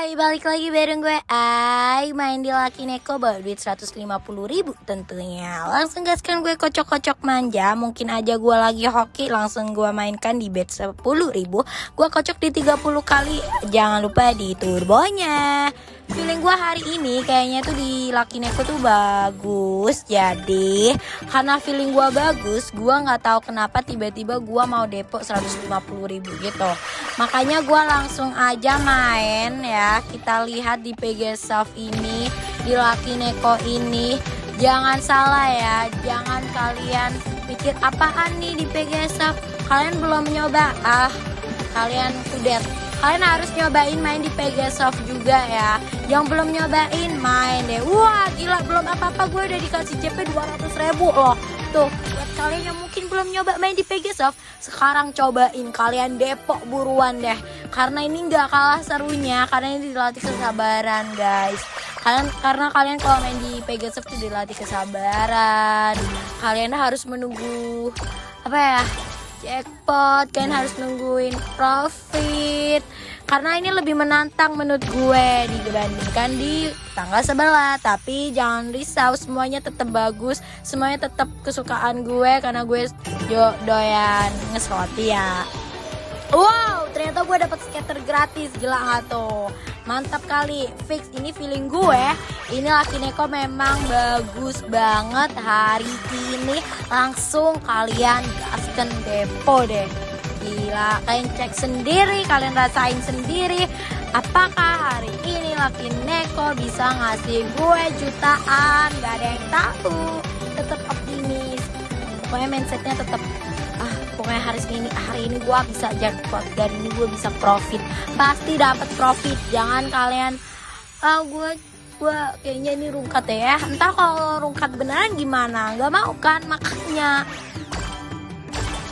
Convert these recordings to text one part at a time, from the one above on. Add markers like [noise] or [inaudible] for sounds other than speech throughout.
Hai, balik lagi bareng gue. Ai Main di Laki Neko bawa duit 150 ribu. Tentunya. Langsung gaskan gue kocok-kocok manja. Mungkin aja gue lagi hoki Langsung gue mainkan di bet 10 ribu. Gue kocok di 30 kali. Jangan lupa di turbonya Feeling gue hari ini kayaknya tuh di Laki Neko tuh bagus. Jadi karena feeling gue bagus Gue gak tahu kenapa tiba-tiba gue mau depo 150 ribu gitu. Makanya gue langsung aja main ya. Kita lihat di PG Soft ini Di Laki Neko ini. Jangan salah ya Jangan kalian pikir apaan nih di PG Soft? Kalian belum nyoba? Ah kalian udah kalian harus nyobain main di Pegasoft juga ya. Yang belum nyobain main deh. Wah gila belum apa-apa. Gue udah dikasih CP 200 ribu loh. Tuh buat kalian yang mungkin belum nyoba main di Pegasoft sekarang cobain kalian depok buruan deh. Karena ini nggak kalah serunya karena ini dilatih kesabaran guys. Kalian karena kalian kalau main di Pegasoft tuh dilatih kesabaran. Kalian harus menunggu apa ya jackpot kalian harus nungguin profit. Karena ini lebih menantang menurut gue dibandingkan di tanggal sebelah. Tapi jangan risau semuanya tetap bagus. Semuanya tetap kesukaan gue karena gue yo doyan ngeslot ya Wow, ternyata gue dapat skater gratis, gila tuh? Mantap kali, fix ini feeling gue. Ini Laki Neko memang bagus banget hari ini. Langsung kalian gaskan depo deh. Gila, kalian cek sendiri, kalian rasain sendiri. Apakah hari ini Laki Neko bisa ngasih gue jutaan? Gak ada yang tahu. Tetap optimis. Pokoknya mindsetnya tetap pokoknya hari ini hari ini gue bisa jackpot dan ini gue bisa profit. Pasti dapat profit. Jangan kalian ah gue gue kayaknya ini rungkat ya. Entah kalau rungkat beneran gimana? Nggak mau kan? Makanya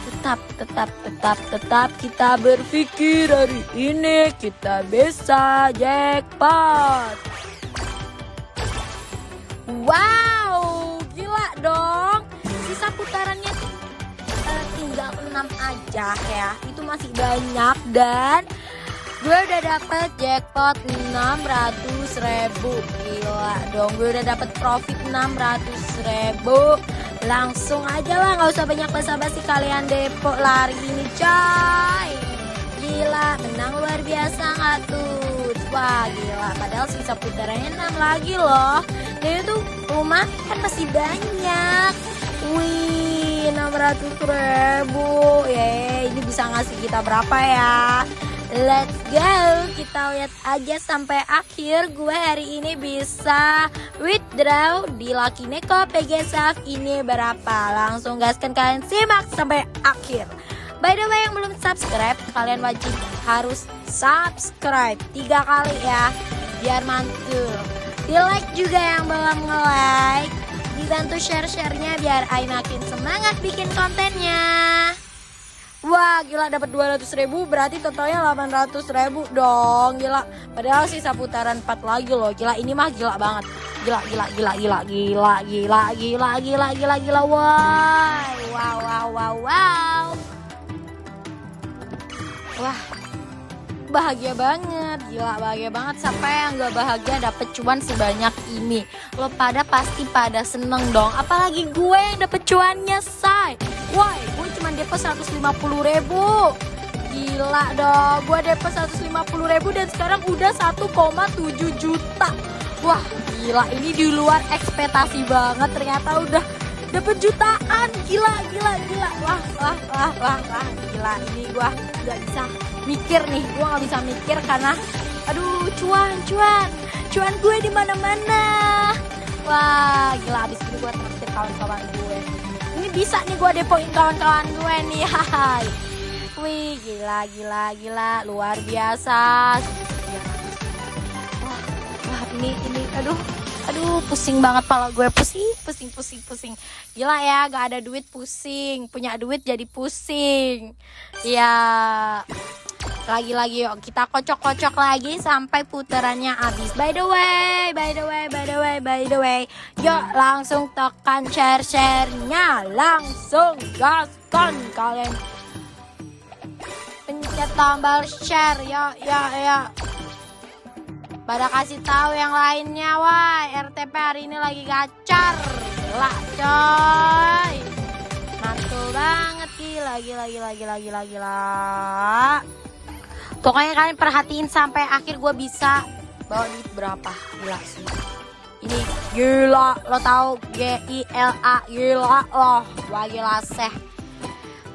tetap tetap tetap tetap kita berpikir hari ini kita bisa jackpot. Wow 6 aja ya. Itu masih banyak dan gue udah dapet jackpot 600 ribu. Gila dong gue udah dapet profit 600 ribu. Langsung aja lah nggak usah banyak basa-basi kalian depo. Lari ini coy. Gila menang luar biasa nggak tuh? Wah gila. Padahal sisa putarannya 6 lagi loh. Dan itu rumah kan masih banyak. Wih 600 ribu. Ya ini bisa ngasih kita berapa ya? Let's go. Kita lihat aja sampai akhir. Gue hari ini bisa withdraw di Lucky Neko PGSAF ini berapa? Langsung gaskan kalian simak sampai akhir. By the way yang belum subscribe Kalian wajib harus subscribe Tiga kali ya Biar mantul. Di like juga yang belum nge-like Dibantu share-sharenya biar Ai makin semangat bikin kontennya. Wah gila dapat 200 ribu berarti totalnya 800 ribu dong gila. Padahal sisa putaran 4 lagi loh gila ini mah gila banget. Gila gila gila gila gila gila gila gila gila gila wow wow wow wow wow. Wah bahagia banget. Gila bahagia banget. Siapa yang gak bahagia dapet cuan sebanyak ini? Lo pada pasti pada seneng dong. Apalagi gue yang dapet cuannya say. Why gue cuma depo 150 ribu. Gila dong. Gue depo 150 ribu dan sekarang udah 1,7 juta. Wah gila. Ini di luar ekspektasi banget. Ternyata udah dapet jutaan. Gila gila gila. Wah wah wah wah wah. Gila ini gue gak bisa mikir nih gue nggak bisa mikir karena aduh cuan cuan cuan gue di mana mana wah gila abis ini gue traktir kawan-kawan gue. Ini bisa nih gue depoin kawan-kawan gue nih [laughs] hai. Wih gila gila gila luar biasa. Wah, wah ini ini aduh aduh pusing banget pala gue pusing pusing pusing pusing. Gila ya gak ada duit pusing. Punya duit jadi pusing. Ya lagi-lagi yuk. Kita kocok-kocok lagi sampai putarannya habis. By the way by the way by the way by the way. Yuk langsung tekan share sharenya langsung gaskan kalian. Pencet tombol share. Ya ya ya pada kasih tahu yang lainnya wah RTP hari ini lagi gacor. Gila coy. Mantul banget. Gila gila gila gila gila gila pokoknya kalian perhatiin sampai akhir gue bisa bawa duit berapa. Gila sih. Ini gila lo tahu G I L A gila loh wah gila seh.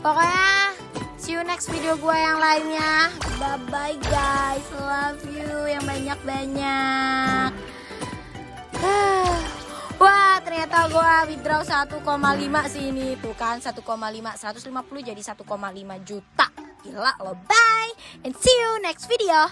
Pokoknya see you next video gue yang lainnya. Bye bye guys. Love you yang banyak banyak [sighs] Wah ternyata gue withdraw 1,5 sih ini. Tuh kan 1,5 150 jadi 1,5 juta Gila lo bye And see you next video